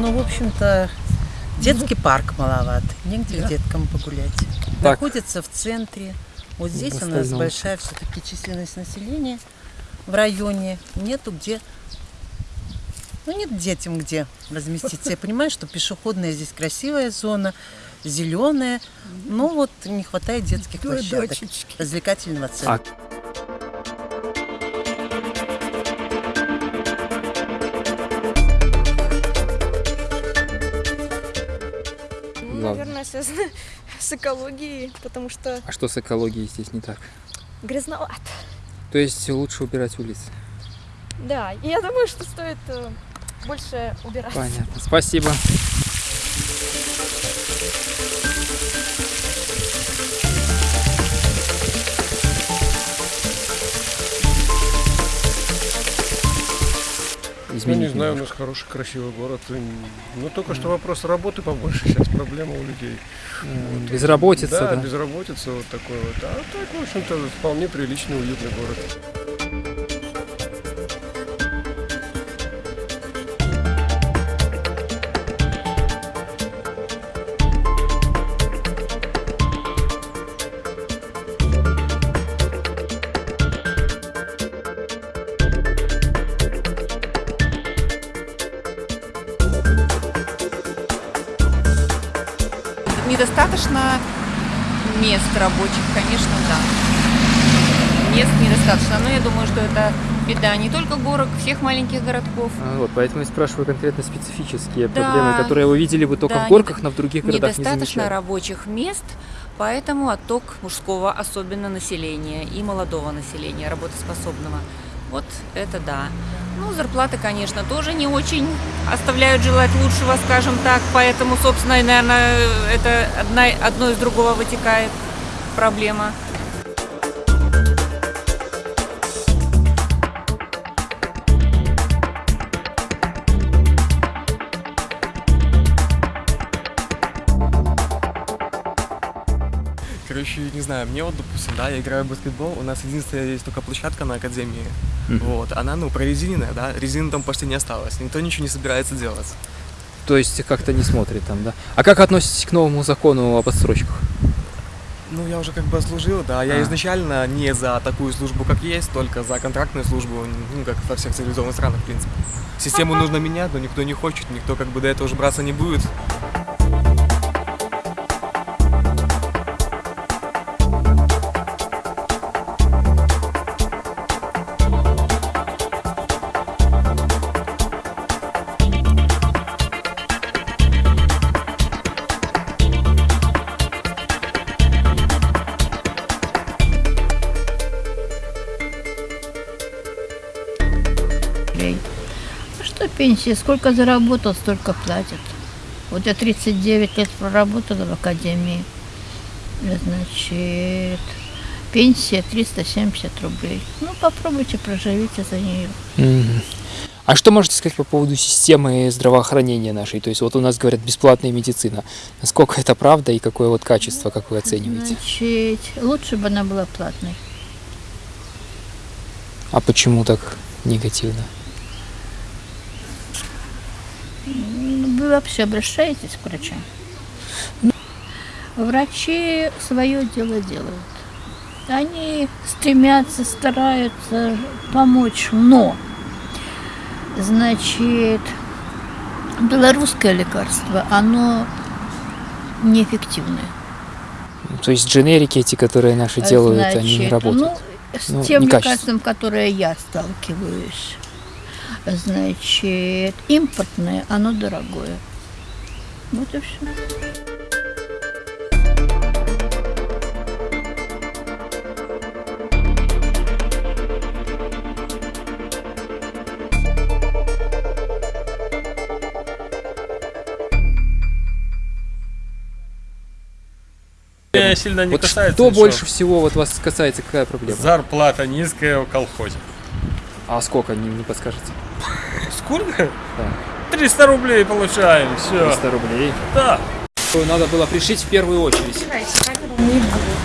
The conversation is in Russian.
Ну, в общем-то, детский парк маловат. Негде деткам погулять. Так. Находится в центре. Вот здесь В у нас остальном. большая все-таки численность населения в районе. Нету где... Ну, нет детям где разместиться. Я понимаю, что пешеходная здесь красивая зона, зеленая. Но вот не хватает детских площадок. Развлекательного центра. Ну, Ладно. наверное, связано с экологией, потому что А что с экологией здесь не так? грязновато. То есть лучше убирать улицы. Да, и я думаю, что стоит э, больше убирать. Понятно. Спасибо. Ну, не знаю, у немножко. нас хороший, красивый город. И, Ну, только что вопрос работы побольше сейчас, проблема у людей. М, Безработица, да, да. безработица вот такой вот. А так, в общем-то, вполне приличный, уютный город. Недостаточно мест рабочих, конечно, да. Мест недостаточно, но я думаю, что это беда не только горок, всех маленьких городков. А, Вот, поэтому я спрашиваю конкретно специфические Да. проблемы, которые вы видели бы только Да, в горках, но в других городах не Недостаточно рабочих мест, поэтому отток мужского, особенно населения и молодого населения, работоспособного. Вот это да. Ну, зарплаты, конечно, тоже не очень оставляют желать лучшего, скажем так. Поэтому, собственно, и, наверное, это одна, одно из другого вытекает проблема. Короче, не знаю, мне вот, допустим, да, я играю в баскетбол, у нас единственная есть только площадка на академии, Вот, она, ну, прорезиненная, да, резины там почти не осталось, никто ничего не собирается делать. То есть как-то не смотрит там, да? А как относитесь к новому закону об отсрочках? Ну, я уже как бы служил, да, я А. изначально не за такую службу, как есть, только за контрактную службу, ну, как во всех цивилизованных странах, в принципе. Систему нужно менять, но никто не хочет, никто как бы до этого уже браться не будет. Рублей. А что пенсия? Сколько заработал, столько платят. Вот я 39 лет проработала в академии. Значит, пенсия 370 рублей. Ну, попробуйте, проживите за нее. А что можете сказать по поводу системы здравоохранения нашей? То есть вот у нас говорят бесплатная медицина. Насколько это правда и какое вот качество, как вы оцениваете? Значит, лучше бы она была платной. А почему так негативно? Вы вообще обращаетесь к врачам? Врачи свое дело делают. Они стремятся, стараются помочь, но, значит, белорусское лекарство, оно неэффективное. То есть дженерики эти, которые наши делают, они не Значит, работают. Ну, с Ну, тем лекарством, которое я сталкиваюсь, значит, импортное, оно дорогое. Вот и все. Меня сильно не вот касается. что ничего. больше всего вот вас касается, какая проблема? Зарплата низкая в колхозе. А сколько, не, не подскажете? Сколько? 300 рублей получаем, все. 300 рублей. Да. Надо было пришить в первую очередь. Не буду.